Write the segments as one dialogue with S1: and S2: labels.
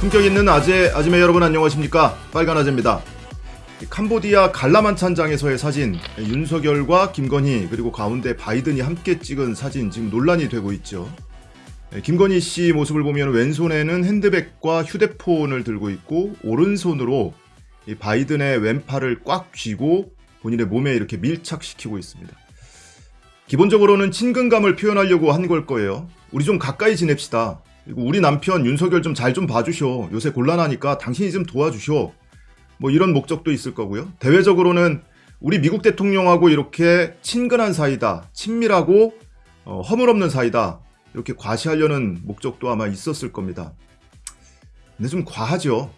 S1: 품격 있는 아재, 아지매 여러분 안녕하십니까? 빨간 아재입니다. 캄보디아 갈라만찬장에서의 사진, 윤석열과 김건희 그리고 가운데 바이든이 함께 찍은 사진 지금 논란이 되고 있죠. 김건희 씨 모습을 보면 왼손에는 핸드백과 휴대폰을 들고 있고 오른손으로 이 바이든의 왼팔을 꽉 쥐고 본인의 몸에 이렇게 밀착시키고 있습니다. 기본적으로는 친근감을 표현하려고 한 걸 거예요. 우리 좀 가까이 지냅시다. 우리 남편 윤석열 좀 잘좀 봐주쇼. 요새 곤란하니까 당신이 좀 도와주쇼. 뭐 이런 목적도 있을 거고요. 대외적으로는 우리 미국 대통령하고 이렇게 친근한 사이다, 친밀하고 어, 허물없는 사이다 이렇게 과시하려는 목적도 아마 있었을 겁니다. 근데 좀 과하죠.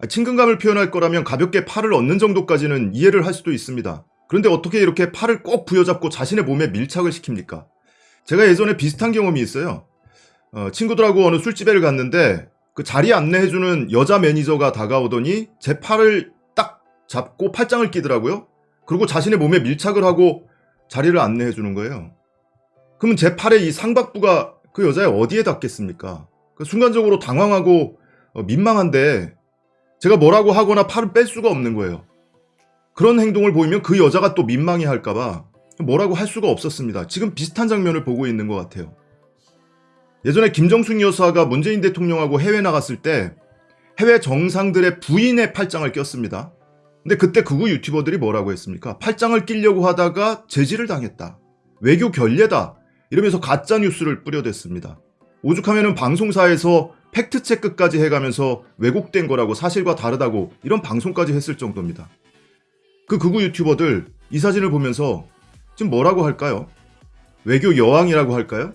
S1: 아, 친근감을 표현할 거라면 가볍게 팔을 얻는 정도까지는 이해를 할 수도 있습니다. 그런데 어떻게 이렇게 팔을 꼭 부여잡고 자신의 몸에 밀착을 시킵니까? 제가 예전에 비슷한 경험이 있어요. 어, 친구들하고 어느 술집에 갔는데 그 자리 안내해주는 여자 매니저가 다가오더니 제 팔을 딱 잡고 팔짱을 끼더라고요. 그리고 자신의 몸에 밀착을 하고 자리를 안내해주는 거예요. 그러면 제 팔의 이 상박부가 그 여자의 어디에 닿겠습니까? 그 순간적으로 당황하고 어, 민망한데 제가 뭐라고 하거나 팔을 뺄 수가 없는 거예요. 그런 행동을 보이면 그 여자가 또 민망해 할까봐 뭐라고 할 수가 없었습니다. 지금 비슷한 장면을 보고 있는 것 같아요. 예전에 김정숙 여사가 문재인 대통령하고 해외 나갔을 때 해외 정상들의 부인의 팔짱을 꼈습니다. 근데 그때 극우 유튜버들이 뭐라고 했습니까? 팔짱을 끼려고 하다가 제지를 당했다. 외교 결례다. 이러면서 가짜 뉴스를 뿌려댔습니다. 오죽하면은 방송사에서 팩트체크까지 해가면서 왜곡된 거라고 사실과 다르다고 이런 방송까지 했을 정도입니다. 그 극우 유튜버들 이 사진을 보면서 지금 뭐라고 할까요? 외교 여왕이라고 할까요?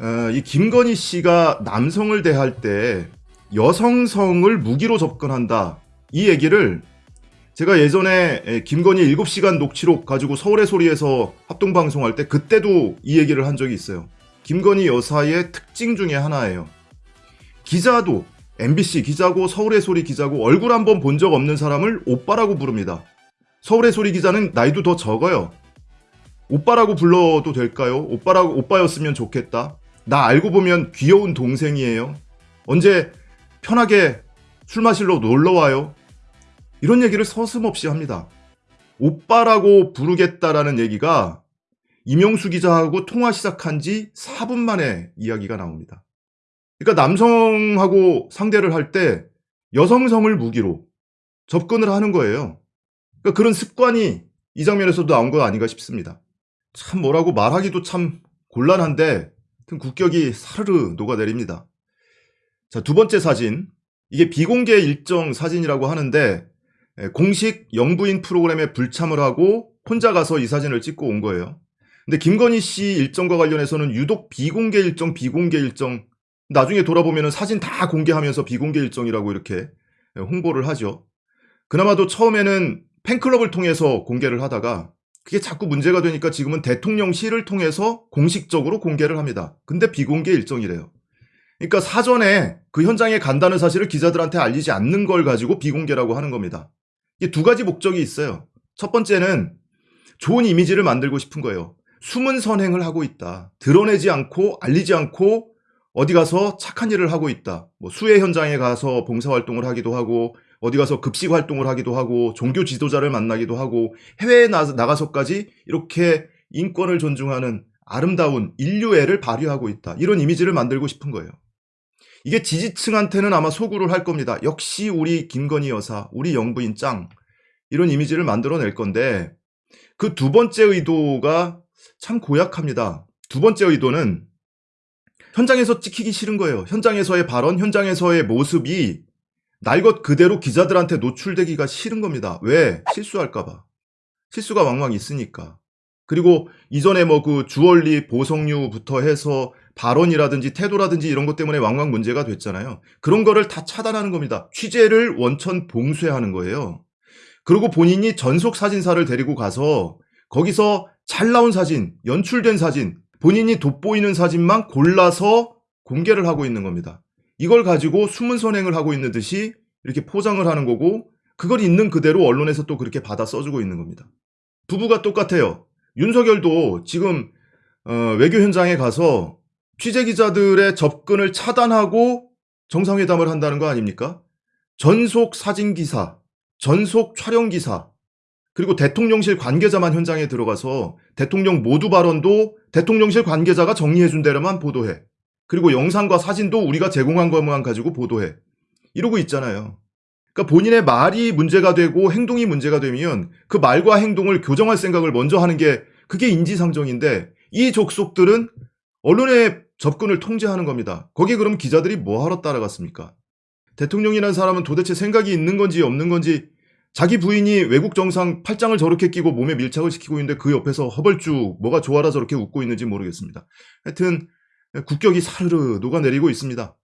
S1: 어, 이 김건희 씨가 남성을 대할 때 여성성을 무기로 접근한다. 이 얘기를 제가 예전에 김건희 7시간 녹취록 가지고 서울의 소리에서 합동방송할 때 그때도 이 얘기를 한 적이 있어요. 김건희 여사의 특징 중에 하나예요. 기자도 MBC 기자고 서울의 소리 기자고 얼굴 한번 본 적 없는 사람을 오빠라고 부릅니다. 서울의 소리 기자는 나이도 더 적어요. 오빠라고 불러도 될까요? 오빠라고 오빠였으면 좋겠다. 나 알고 보면 귀여운 동생이에요. 언제 편하게 술 마실러 놀러 와요. 이런 얘기를 서슴없이 합니다. 오빠라고 부르겠다라는 얘기가 이명수 기자하고 통화 시작한 지 4분 만에 이야기가 나옵니다. 그러니까 남성하고 상대를 할 때 여성성을 무기로 접근을 하는 거예요. 그러니까 그런 습관이 이 장면에서도 나온 거 아닌가 싶습니다. 참 뭐라고 말하기도 참 곤란한데 국격이 사르르 녹아내립니다. 자, 두 번째 사진. 이게 비공개 일정 사진이라고 하는데 공식 영부인 프로그램에 불참을 하고 혼자 가서 이 사진을 찍고 온 거예요. 근데 김건희 씨 일정과 관련해서는 유독 비공개 일정, 비공개 일정 나중에 돌아보면 사진 다 공개하면서 비공개 일정이라고 이렇게 홍보를 하죠. 그나마도 처음에는 팬클럽을 통해서 공개를 하다가 그게 자꾸 문제가 되니까 지금은 대통령실을 통해서 공식적으로 공개를 합니다. 근데 비공개 일정이래요. 그러니까 사전에 그 현장에 간다는 사실을 기자들한테 알리지 않는 걸 가지고 비공개라고 하는 겁니다. 이게 두 가지 목적이 있어요. 첫 번째는 좋은 이미지를 만들고 싶은 거예요. 숨은 선행을 하고 있다. 드러내지 않고 알리지 않고 어디 가서 착한 일을 하고 있다. 뭐 수해 현장에 가서 봉사활동을 하기도 하고 어디 가서 급식 활동을 하기도 하고 종교 지도자를 만나기도 하고 해외에 나, 나가서까지 이렇게 인권을 존중하는 아름다운 인류애를 발휘하고 있다. 이런 이미지를 만들고 싶은 거예요. 이게 지지층한테는 아마 소구를 할 겁니다. 역시 우리 김건희 여사, 우리 영부인 짱 이런 이미지를 만들어낼 건데 그 두 번째 의도가 참 고약합니다. 두 번째 의도는 현장에서 찍히기 싫은 거예요. 현장에서의 발언, 현장에서의 모습이 날 것 그대로 기자들한테 노출되기가 싫은 겁니다. 왜? 실수할까봐. 실수가 왕왕 있으니까. 그리고 이전에 뭐 그 주얼리 보성류부터 해서 발언이라든지 태도라든지 이런 것 때문에 왕왕 문제가 됐잖아요. 그런 거를 다 차단하는 겁니다. 취재를 원천 봉쇄하는 거예요. 그리고 본인이 전속 사진사를 데리고 가서 거기서 잘 나온 사진, 연출된 사진, 본인이 돋보이는 사진만 골라서 공개를 하고 있는 겁니다. 이걸 가지고 숨은 선행을 하고 있는 듯이 이렇게 포장을 하는 거고 그걸 있는 그대로 언론에서 또 그렇게 받아 써주고 있는 겁니다. 부부가 똑같아요. 윤석열도 지금 어, 외교 현장에 가서 취재 기자들의 접근을 차단하고 정상회담을 한다는 거 아닙니까? 전속 사진 기사, 전속 촬영 기사, 그리고 대통령실 관계자만 현장에 들어가서 대통령 모두 발언도 대통령실 관계자가 정리해준 대로만 보도해. 그리고 영상과 사진도 우리가 제공한 것만 가지고 보도해. 이러고 있잖아요. 그러니까 본인의 말이 문제가 되고 행동이 문제가 되면 그 말과 행동을 교정할 생각을 먼저 하는 게 그게 인지상정인데 이 족속들은 언론의 접근을 통제하는 겁니다. 거기에 그럼 기자들이 뭐하러 따라갔습니까? 대통령이라는 사람은 도대체 생각이 있는 건지 없는 건지 자기 부인이 외국 정상 팔짱을 저렇게 끼고 몸에 밀착을 시키고 있는데 그 옆에서 허벌쭉 뭐가 좋아라 저렇게 웃고 있는지 모르겠습니다. 하여튼 국격이 사르르 녹아내리고 있습니다.